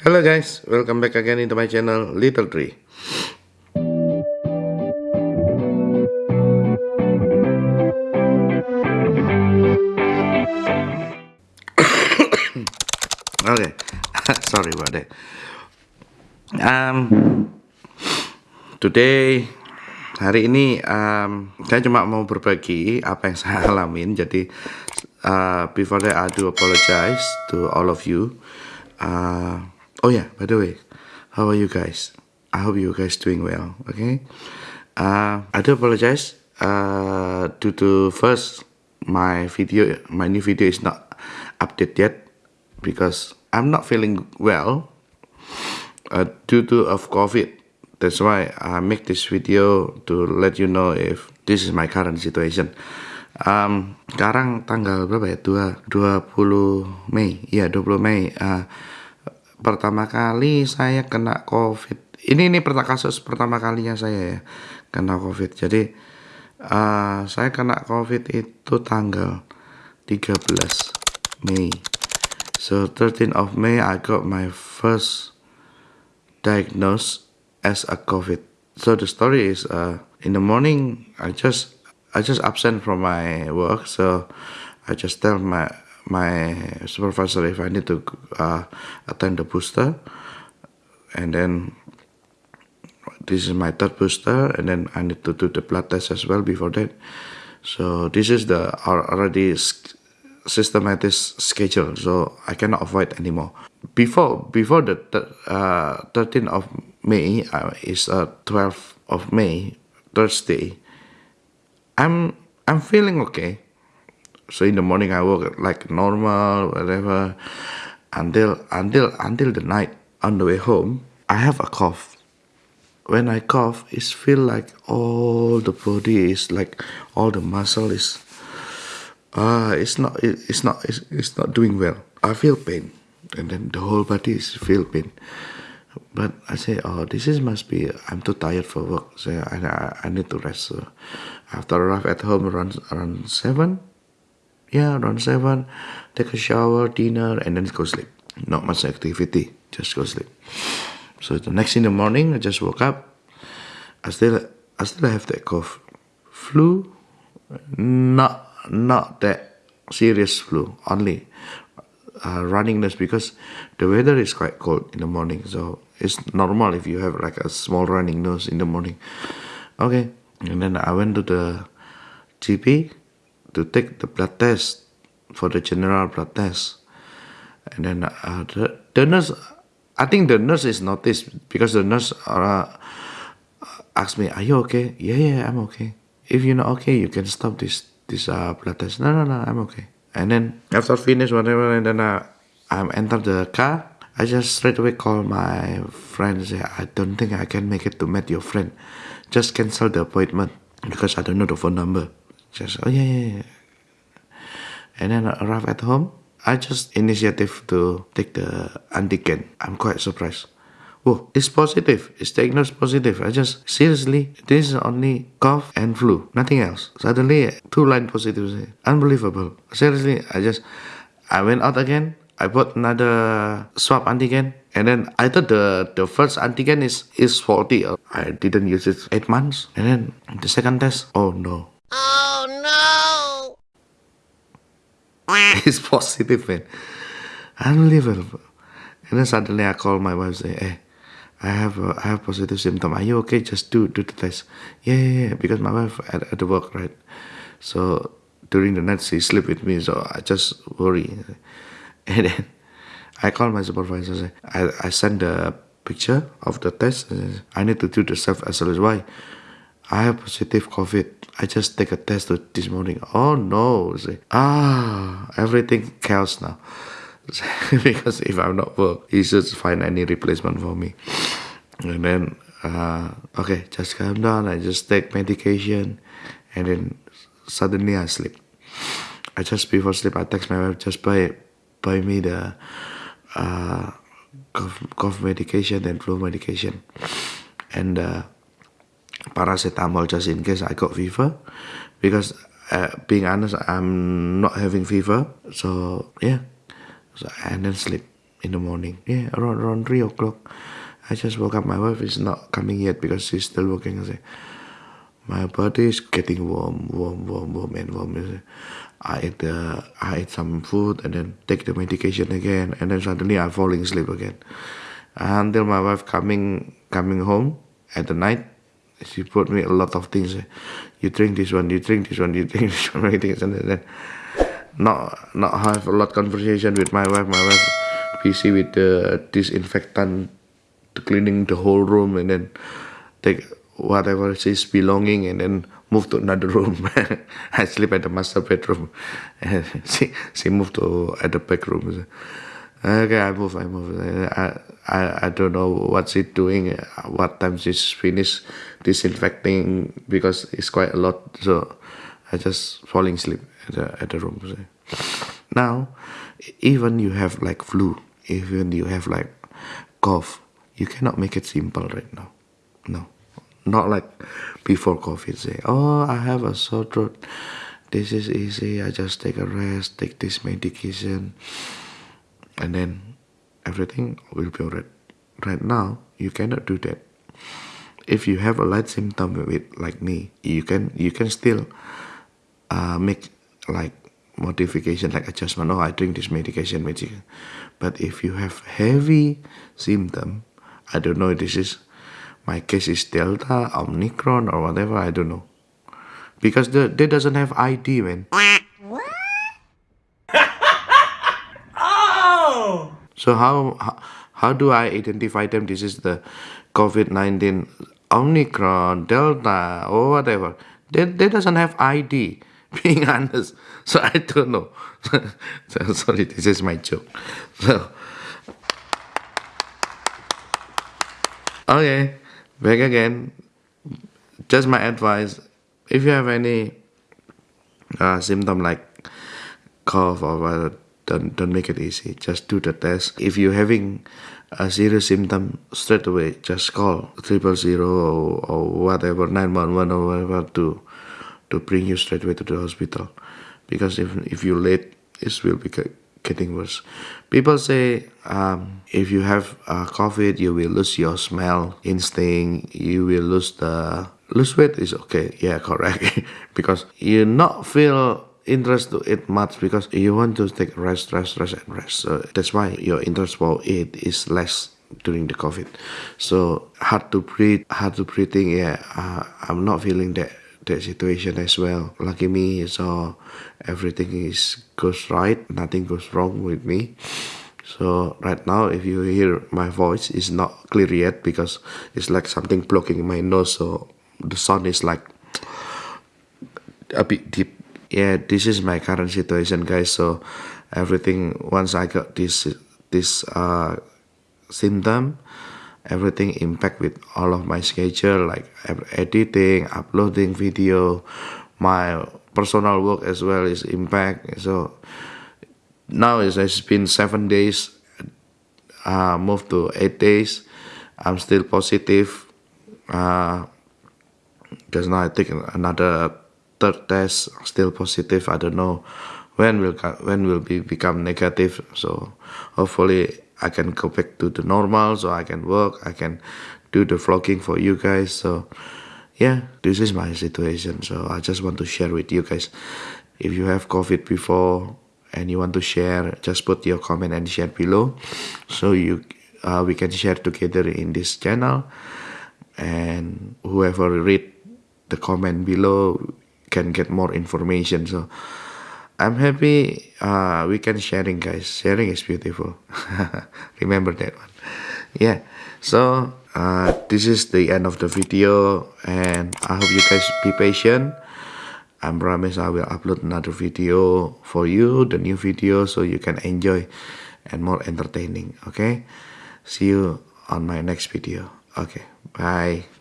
Hello guys, welcome back again into my channel Little Tree. okay, sorry about that. Um, today hari ini um, saya cuma mau berbagi apa yang saya alamin. Jadi uh, before that I do apologize to all of you. Uh, Oh yeah, by the way, how are you guys? I hope you guys doing well. Okay. Uh, I do apologize. Uh, due to first my video, my new video is not updated yet because I'm not feeling well uh, due to of COVID. That's why I make this video to let you know if this is my current situation. Um, sekarang tanggal berapa ya? 2, 20 Mei. Iya, 20 Mei. Uh, pertama kali saya kena covid. Ini ini pertama kasus pertama kalinya saya ya kena covid. Jadi uh, saya kena covid itu tanggal 13 Mei. So 13 of May I got my first diagnosed as a covid. So the story is uh, in the morning I just I just absent from my work. So I just tell my my supervisor if I need to uh, attend the booster. And then this is my third booster and then I need to do the blood test as well before that. So this is the already systematic schedule so I cannot avoid anymore. Before before the uh, 13th of May uh, is uh, 12th of May Thursday I'm I'm feeling okay so in the morning I work like normal, whatever, until until until the night on the way home. I have a cough. When I cough, it feel like all the body is like all the muscle is. Ah, uh, it's not. It, it's not. It's, it's not doing well. I feel pain, and then the whole body is feel pain. But I say, oh, this is must be. I'm too tired for work, so I I, I need to rest. So after I arrive at home around around seven, yeah, around 7, take a shower, dinner, and then go sleep. Not much activity, just go sleep. So the next in the morning, I just woke up. I still, I still have that cough. Flu, not, not that serious flu, only uh, running nose because the weather is quite cold in the morning. So it's normal if you have like a small running nose in the morning. Okay, and then I went to the GP to take the blood test for the general blood test. And then uh, the, the nurse, I think the nurse is noticed because the nurse uh, asked me, "Are you okay?" Yeah, yeah, I'm okay. If you're not okay, you can stop this this uh, blood test. No, no, no, I'm okay. And then after finish whatever, and then uh, I enter the car. I just straight away call my friend. Say, I don't think I can make it to meet your friend. Just cancel the appointment because I don't know the phone number. Just oh yeah, yeah, yeah. And then I arrive at home. I just initiative to take the antigen. I'm quite surprised. Whoa, it's positive. It's diagnosed positive. I just seriously, this is only cough and flu, nothing else. Suddenly, two line positives. Unbelievable. Seriously, I just, I went out again. I bought another swab antigen, and then I thought the the first antigen is is faulty. I didn't use it eight months, and then the second test. Oh no, Oh no! it's positive, man. Unbelievable. And then suddenly I call my wife say, hey, I have a, I have positive symptom. Are you okay? Just do do the test. Yeah, yeah, yeah. Because my wife at, at the work, right? So during the night she sleep with me, so I just worry. And then I call my supervisor. Say, I I send the picture of the test. I need to do the self isolation. Why? I have positive COVID. I just take a test this morning. Oh no. Say, ah, everything chaos now. because if I'm not work, he should find any replacement for me. And then, uh, okay, just calm down. I just take medication. And then suddenly I sleep. I just before sleep, I text my wife, just buy, buy me the uh, cough, cough medication and flu medication. And uh, paracetamol just in case I got fever because uh, being honest I'm not having fever so yeah so, and then sleep in the morning. Yeah, around around three o'clock. I just woke up. My wife is not coming yet because she's still working. I say, my body is getting warm, warm, warm, warm, and warm. I eat the, I ate some food and then take the medication again, and then suddenly I'm falling asleep again. Until my wife coming coming home at the night, she put me a lot of things. You drink this one, you drink this one, you drink this one, and then not not have a lot conversation with my wife. My wife busy with the disinfectant, cleaning the whole room, and then take whatever she's belonging, and then move to another room. I sleep at the master bedroom, and she she moved to at the back room. Okay, I move, I move. I, I, I don't know what's it doing, what time she's finished disinfecting because it's quite a lot. So I just falling asleep at the, at the room. Now, even you have like flu, even you have like cough, you cannot make it simple right now. No, not like before COVID. Say, oh, I have a sore throat. This is easy. I just take a rest, take this medication and then everything will be alright. Right now, you cannot do that. If you have a light symptom with like me, you can you can still uh, make like modification like adjustment. Oh, I drink this medication, medication. But if you have heavy symptom, I don't know. This is my case is Delta, Omicron, or whatever. I don't know because the they doesn't have ID, man. So how, how do I identify them? This is the COVID-19 Omicron, Delta, or whatever. They, they doesn't have ID, being honest. So I don't know. so, sorry, this is my joke. So, okay, back again. Just my advice. If you have any uh, symptom like cough or don't don't make it easy. Just do the test. If you're having a serious symptom straight away just call triple zero or, or whatever 911 or whatever to to bring you straight away to the hospital. Because if if you're late it will be getting worse. People say um, if you have uh, covid you will lose your smell instinct you will lose the lose weight is okay. Yeah correct. Because you not feel interest to eat much because you want to take rest, rest, rest, and rest. So that's why your interest for eat is less during the COVID. So hard to breathe, hard to breathing. Yeah, uh, I'm not feeling that that situation as well. Lucky me, so everything is goes right, nothing goes wrong with me. So right now, if you hear my voice, is not clear yet because it's like something blocking my nose. So the sound is like a bit deep yeah this is my current situation guys. So everything once i got this this uh symptom everything impact with all of my schedule like editing uploading video my personal work as well is impact. So now it's, been seven days uh moved to eight days. I'm still positive. Uh because now i take another third test still positive i don't know when will when will be become negative. So hopefully i can go back to the normal so i can work i can do the vlogging for you guys. So yeah this is my situation. So i just want to share with you guys. If you have covid before and you want to share just put your comment and share below. So you uh, we can share together in this channel. And whoever read the comment below can get more information. So i'm happy uh, we can sharing guys. Sharing is beautiful. Remember that one. Yeah. So uh, this is the end of the video and i hope you guys be patient. I promise I will upload another video for you, the new video, so you can enjoy and more entertaining. Okay, see you on my next video. Okay, bye.